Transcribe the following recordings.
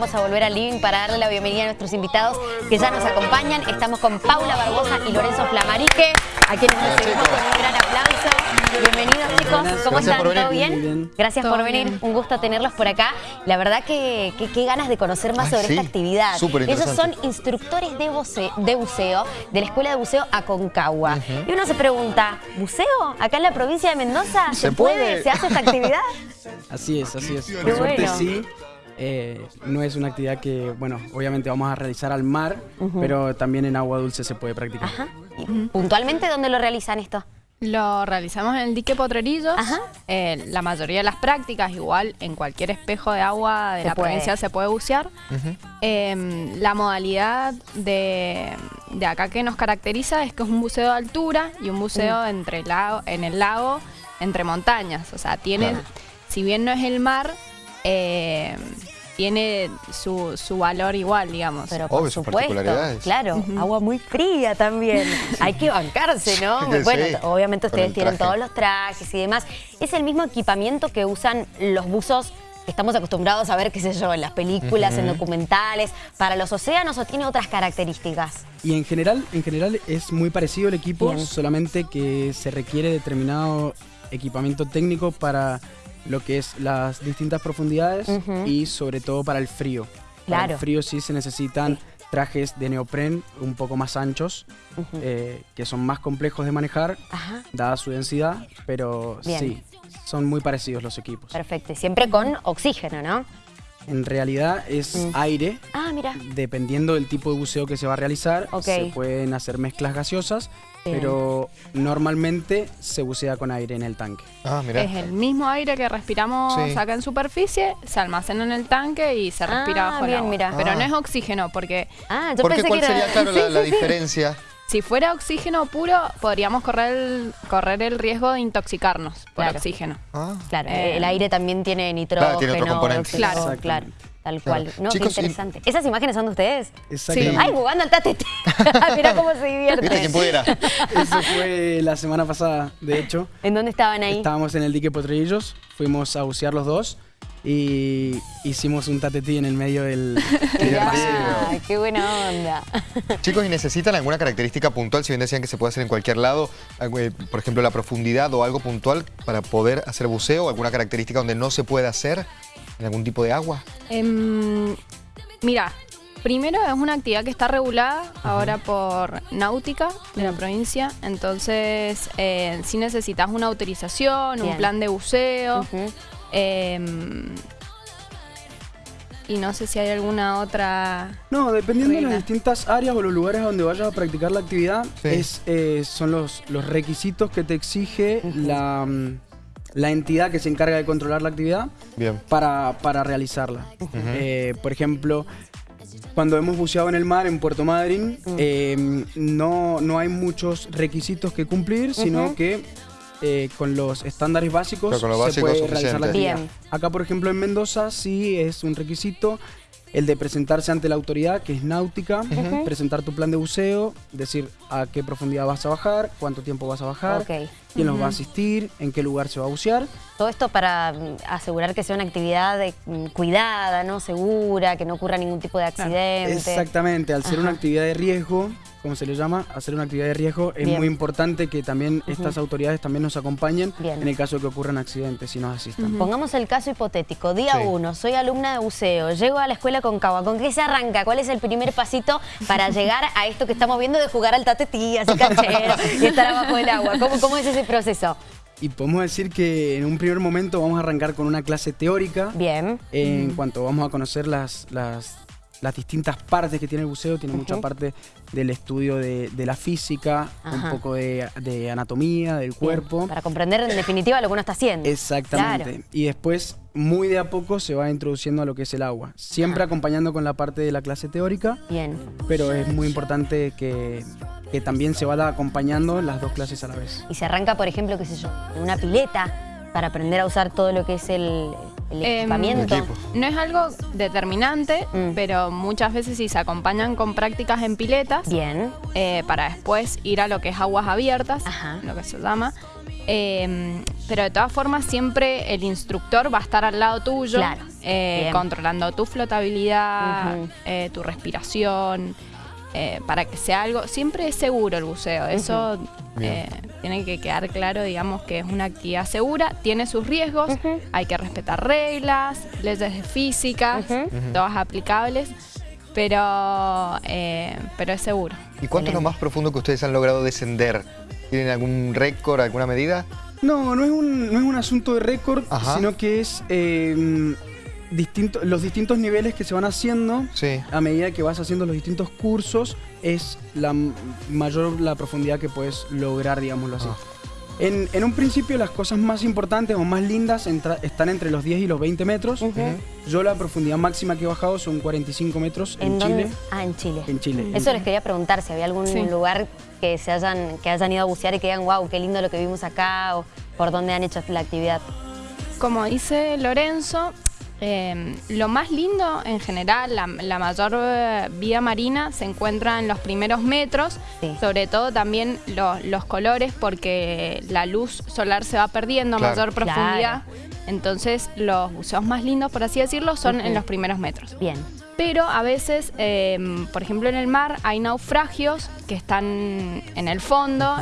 vamos a volver al living para darle la bienvenida a nuestros invitados que ya nos acompañan. Estamos con Paula Barbosa y Lorenzo Flamarique, a quienes recibimos con un gran aplauso. Bienvenidos chicos, ¿cómo están? ¿Todo bien? Gracias por venir, un gusto tenerlos por acá. La verdad que qué ganas de conocer más sobre esta actividad. Ellos son instructores de buceo, de buceo, de la Escuela de Buceo Aconcagua. Y uno se pregunta, ¿buceo? ¿Acá en la provincia de Mendoza se, puede? ¿Se hace esta actividad? Así es, así es. Por suerte sí. Eh, no es una actividad que, bueno, obviamente vamos a realizar al mar, pero también en agua dulce se puede practicar. ¿Puntualmente dónde lo realizan esto? Lo realizamos en el dique Potrerillos. Eh, la mayoría de las prácticas, igual en cualquier espejo de agua de la provincia se puede bucear. Em, la modalidad de, acá que nos caracteriza es que es un buceo de altura y un buceo mm. entre lago, en el lago entre montañas. O sea, tiene, si bien no es el mar, eh, tiene su, su, valor igual, digamos. Pero por supuesto, claro, agua muy fría también. Hay que bancarse, ¿no? bueno, obviamente ustedes tienen todos los trajes y demás. Es el mismo equipamiento que usan los buzos que estamos acostumbrados a ver, qué sé yo, en las películas, en documentales, para los océanos o tiene otras características? Y en general, en general es muy parecido el equipo, solamente que se requiere determinado equipamiento técnico para lo que es las distintas profundidades y sobre todo para el frío. Claro. Para el frío sí se necesitan trajes de neopren un poco más anchos, eh, que son más complejos de manejar, dada su densidad, pero sí, son muy parecidos los equipos. Perfecto, siempre con oxígeno, ¿no? En realidad es mm. aire. Ah, mira. Dependiendo del tipo de buceo que se va a realizar, se pueden hacer mezclas gaseosas, pero normalmente se bucea con aire en el tanque. Ah, mira. Es el mismo aire que respiramos acá en superficie, se almacena en el tanque y se respira ah, bajo el agua. Pero no es oxígeno, porque... Ah, yo porque ¿cuál sería, claro, la, diferencia? Si fuera oxígeno puro, podríamos correr el, correr el riesgo de intoxicarnos por oxígeno. Ah. Claro, eh, el aire también tiene nitrógeno, claro, tiene otro claro, claro. Tal cual. No, qué interesante. ¿Esas imágenes son de ustedes? Exactamente. Sí. Ay, jugando al tate. Mira cómo se divierte. ¿Viste quién pudiera? Eso fue la semana pasada, de hecho. ¿En dónde estaban ahí? Estábamos en el dique Potrillos. Fuimos a bucear los dos y hicimos un tatetí en el medio del, del ¡Qué buena onda! Chicos, ¿y necesitan alguna característica puntual? Si bien decían que se puede hacer en cualquier lado, eh, por ejemplo, la profundidad o algo puntual para poder hacer buceo, ¿alguna característica donde no se puede hacer en algún tipo de agua? Em, mira, Primero es una actividad que está regulada ahora por Náutica de la provincia, entonces eh, si necesitas una autorización, un plan de buceo, Em, y no sé si hay alguna otra... No, dependiendo de las distintas áreas o los lugares donde vayas a practicar la actividad, es, eh, son los, los requisitos que te exige la, la, entidad que se encarga de controlar la actividad Para, para realizarla. Eh, por ejemplo, cuando hemos buceado en el mar en Puerto Madryn, em, no, no hay muchos requisitos que cumplir, sino que eh, con los estándares básicos se puede realizar la actividad. Acá, por ejemplo, en Mendoza sí es un requisito el de presentarse ante la autoridad, que es náutica, presentar tu plan de buceo, decir a qué profundidad vas a bajar, cuánto tiempo vas a bajar, quién nos va a asistir, en qué lugar se va a bucear. Todo esto para mm, asegurar que sea una actividad de, mm, cuidada, ¿no? segura, que no ocurra ningún tipo de accidente. Exactamente, al ser una actividad de riesgo, como se le llama, hacer una actividad de riesgo, es muy importante que también estas autoridades también nos acompañen en el caso de que ocurran accidentes y nos asistan. Pongamos el caso hipotético. Día uno, soy alumna de buceo, llego a la escuela con Cagua. ¿Con qué se arranca? ¿Cuál es el primer pasito para llegar a esto que estamos viendo de jugar al tatetí, así canchero y estar abajo del agua? ¿Cómo, cómo es ese proceso? Y podemos decir que en un primer momento vamos a arrancar con una clase teórica. Bien. En cuanto vamos a conocer las, las las distintas partes que tiene el buceo, tiene mucha parte del estudio de, la física, un poco de, anatomía, del cuerpo. Para comprender en definitiva lo que uno está haciendo. Exactamente. Y después, muy de a poco, se va introduciendo a lo que es el agua. Siempre acompañando con la parte de la clase teórica. Bien. Pero es muy importante que, que también se vaya acompañando las dos clases a la vez. Y se arranca, por ejemplo, qué sé yo, en una pileta para aprender a usar todo lo que es el, el em, equipamiento. no es algo determinante, mm. pero muchas veces sí se acompañan con prácticas en piletas. Bien. Eh, para después ir a lo que es aguas abiertas, lo que se llama. Em, pero de todas formas siempre el instructor va a estar al lado tuyo, eh, controlando tu flotabilidad, eh, tu respiración, eh, para que sea algo, siempre es seguro el buceo, eso tiene que quedar claro, digamos que es una actividad segura, tiene sus riesgos, hay que respetar reglas, leyes de física, todas aplicables, pero, pero es seguro. ¿Y cuánto es lo más profundo que ustedes han logrado descender? ¿Tienen algún récord, alguna medida? No, no es un, no es un asunto de récord, sino que es em, distinto, los distintos niveles que se van haciendo a medida que vas haciendo los distintos cursos, es la mayor la profundidad que puedes lograr, digámoslo así. Ah. En, un principio las cosas más importantes o más lindas están entre los 10 y los 20 metros. Yo la profundidad máxima que he bajado son 45 metros en, Chile. Ah, en Chile. En Chile. Eso les quería preguntar, si había algún lugar que se hayan, que hayan ido a bucear y que digan, wow, qué lindo lo que vimos acá, o por dónde han hecho la actividad. Como dice Lorenzo, Em, lo más lindo en general, la, mayor eh, vida marina se encuentra en los primeros metros, sobre todo también los colores porque la luz solar se va perdiendo a mayor profundidad. Entonces los buceos más lindos, por así decirlo, son en los primeros metros. Bien. Pero a veces, em, por ejemplo en el mar, hay naufragios que están en el fondo.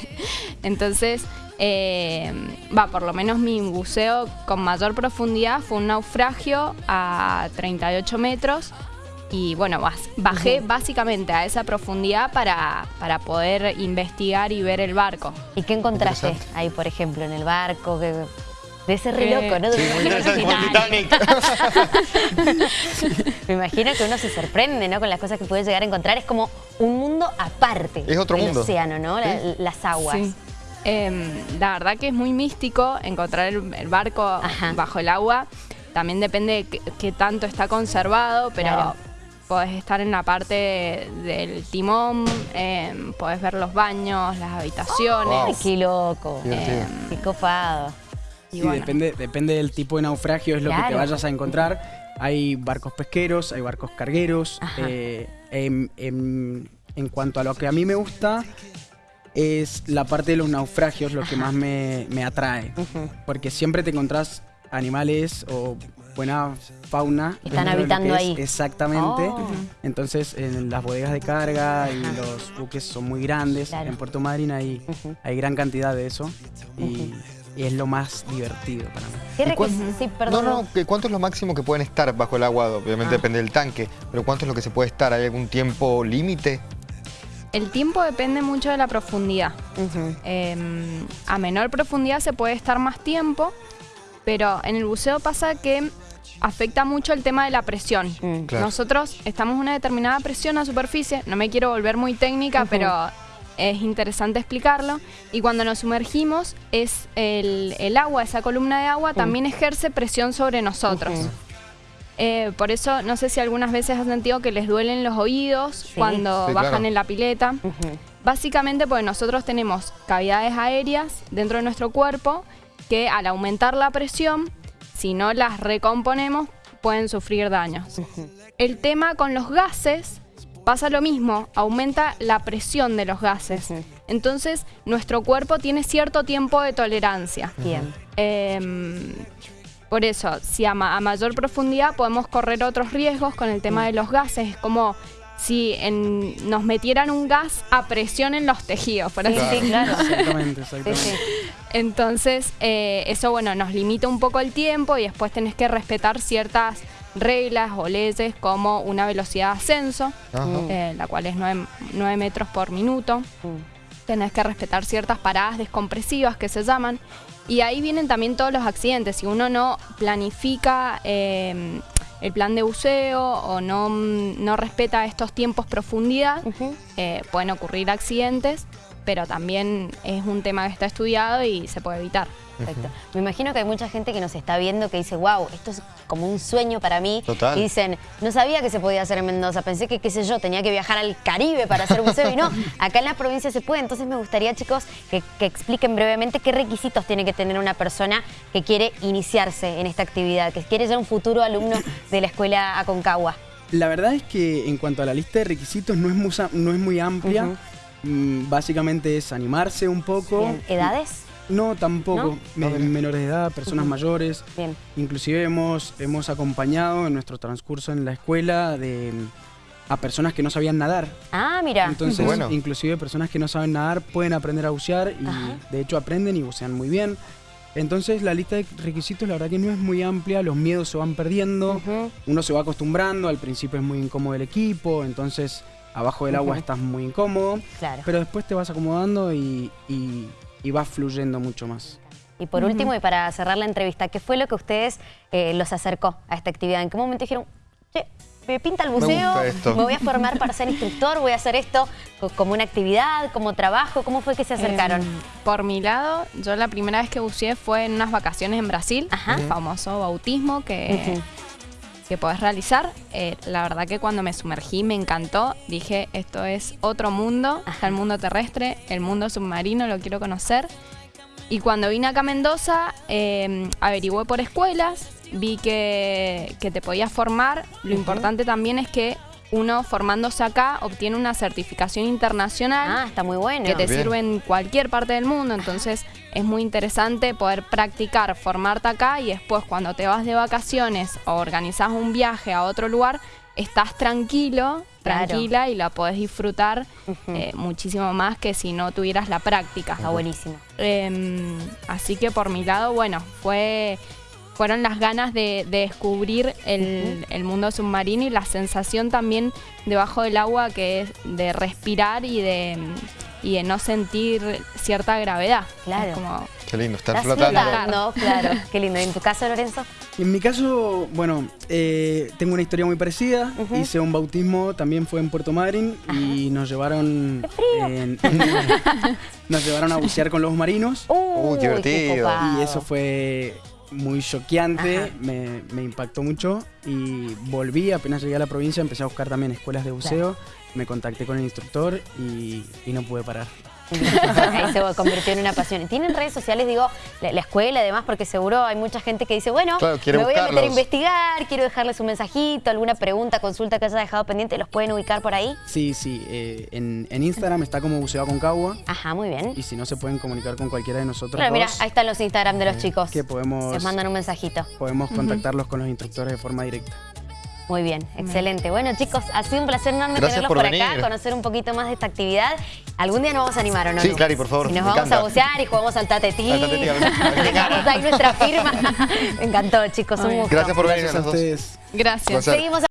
Entonces eh, va, por lo menos mi buceo con mayor profundidad fue un naufragio a 38 metros y bueno, bajé básicamente a esa profundidad para, para poder investigar y ver el barco. ¿Y qué encontraste ahí, por ejemplo, en el barco? Que... De ese re loco, ¿no? Sí, Me imagino que uno se sorprende, ¿no? Con las cosas que puede llegar a encontrar. Es como un mundo aparte. Es otro mundo. El océano, ¿no? las aguas. Em, la verdad que es muy místico encontrar el, barco bajo el agua. También depende de qué, tanto está conservado, pero podés estar en la parte del timón, eh, podés ver los baños, las habitaciones. Ay, qué loco! Em, qué copado. sí, depende, depende del tipo de naufragio, es lo que te vayas a encontrar. Hay barcos pesqueros, hay barcos cargueros. Eh, en cuanto a lo que a mí me gusta, es la parte de los naufragios lo que más me, atrae. Porque siempre te encontrás animales o buena fauna. Están habitando ahí. Exactamente. Oh. Entonces, en las bodegas de carga y los buques son muy grandes. En Puerto Madryn hay, hay gran cantidad de eso. Y, es lo más divertido para mí. Sí, perdón. No, no, ¿cuánto es lo máximo que pueden estar bajo el agua? Obviamente ah. depende del tanque, pero ¿cuánto es lo que se puede estar? ¿Hay algún tiempo límite? El tiempo depende mucho de la profundidad. Em, a menor profundidad se puede estar más tiempo, pero en el buceo pasa que afecta mucho el tema de la presión. Mm. Nosotros estamos una determinada presión a superficie, no me quiero volver muy técnica, pero es interesante explicarlo. Y cuando nos sumergimos, es el, agua, esa columna de agua, también ejerce presión sobre nosotros. Eh, por eso, no sé si algunas veces has sentido que les duelen los oídos cuando bajan en la pileta. Básicamente porque nosotros tenemos cavidades aéreas dentro de nuestro cuerpo que al aumentar la presión, si no las recomponemos, pueden sufrir daños. El tema con los gases pasa lo mismo, aumenta la presión de los gases. Entonces, nuestro cuerpo tiene cierto tiempo de tolerancia. Bien. Em, por eso, si a, mayor profundidad podemos correr otros riesgos con el tema de los gases, es como si nos metieran un gas a presión en los tejidos, por así claro. Exactamente, exactamente. Entonces, eh, eso bueno, nos limita un poco el tiempo y después tenés que respetar ciertas reglas o leyes como una velocidad de ascenso, eh, la cual es 9, metros por minuto. Mm. Tenés que respetar ciertas paradas descompresivas que se llaman y ahí vienen también todos los accidentes. Si uno no planifica eh, el plan de buceo o no, no respeta estos tiempos profundidad, eh, pueden ocurrir accidentes, pero también es un tema que está estudiado y se puede evitar. Perfecto. Me imagino que hay mucha gente que nos está viendo que dice, wow, esto es como un sueño para mí. Total. Y dicen, no sabía que se podía hacer en Mendoza, pensé que, qué sé yo, tenía que viajar al Caribe para hacer buceo y no, acá en la provincia se puede. Entonces me gustaría, chicos, que, expliquen brevemente qué requisitos tiene que tener una persona que quiere iniciarse en esta actividad, que quiere ser un futuro alumno de la escuela Aconcagua. La verdad es que en cuanto a la lista de requisitos no es muy, no es muy amplia. Mm, básicamente es animarse un poco. ¿Edades? No, tampoco. menores de edad, personas mayores. Bien. Inclusive hemos, hemos acompañado en nuestro transcurso en la escuela de a personas que no sabían nadar. Ah, mira. Entonces, inclusive personas que no saben nadar pueden aprender a bucear y de hecho aprenden y bucean muy bien. Entonces la lista de requisitos la verdad que no es muy amplia, los miedos se van perdiendo, uno se va acostumbrando, al principio es muy incómodo el equipo, entonces abajo del agua estás muy incómodo, pero después te vas acomodando y, y, vas fluyendo mucho más. Y por último, y para cerrar la entrevista, ¿qué fue lo que ustedes eh, los acercó a esta actividad? ¿En qué momento dijeron, che, me pinta el buceo, me, voy a formar para ser instructor, voy a hacer esto como una actividad, como trabajo? ¿Cómo fue que se acercaron? Em, por mi lado, yo la primera vez que buceé fue en unas vacaciones en Brasil, el famoso bautismo que, que podés realizar. Eh, la verdad que cuando me sumergí me encantó, dije esto es otro mundo, está el mundo terrestre, el mundo submarino, lo quiero conocer. Y cuando vine acá a Mendoza, eh, averigüé por escuelas, vi que, te podías formar. Lo importante también es que uno formándose acá obtiene una certificación internacional. Ah, está muy bueno. Que te sirve en cualquier parte del mundo. Entonces es muy interesante poder practicar, formarte acá y después cuando te vas de vacaciones o organizas un viaje a otro lugar, estás tranquilo, tranquila y la podés disfrutar eh, muchísimo más que si no tuvieras la práctica. Está buenísimo. Em, así que por mi lado, bueno, fue fueron las ganas de, descubrir el, mundo submarino y la sensación también debajo del agua que es de respirar y de, y de no sentir cierta gravedad. Claro. Qué lindo, estar flotando. claro. Qué lindo. ¿Y en tu caso, Lorenzo? En mi caso, bueno, eh, tengo una historia muy parecida. Hice un bautismo, también fue en Puerto Madryn y nos llevaron... nos llevaron a bucear con los marinos. Uh, qué divertido. Y eso fue muy choqueante, me, impactó mucho y volví, apenas llegué a la provincia, empecé a buscar también escuelas de buceo, me contacté con el instructor y no pude parar. Ahí se convirtió en una pasión. ¿Tienen redes sociales, digo, la, escuela además? Porque seguro hay mucha gente que dice, bueno, me voy a meter a investigar, quiero dejarles un mensajito, alguna pregunta, consulta que haya dejado pendiente, ¿los pueden ubicar por ahí? Sí, sí. Eh, en, Instagram está como Buceo Concagua. Ajá, muy bien. Y si no, se pueden comunicar con cualquiera de nosotros Pero mira, ahí están los Instagram de los eh, chicos. Que podemos... Les mandan un mensajito. Podemos contactarlos con los instructores de forma directa. Muy bien, excelente. Bueno, chicos, ha sido un placer enorme tenerlos por, acá, conocer un poquito más de esta actividad. ¿Algún día nos vamos a animar o no? Sí, Clary, por favor. Y nos vamos a bucear y jugamos al tatetí. Al tatetí, Dejamos ahí nuestra firma. Me encantó, chicos, un gusto. Gracias por venir a, a ustedes. Gracias. Seguimos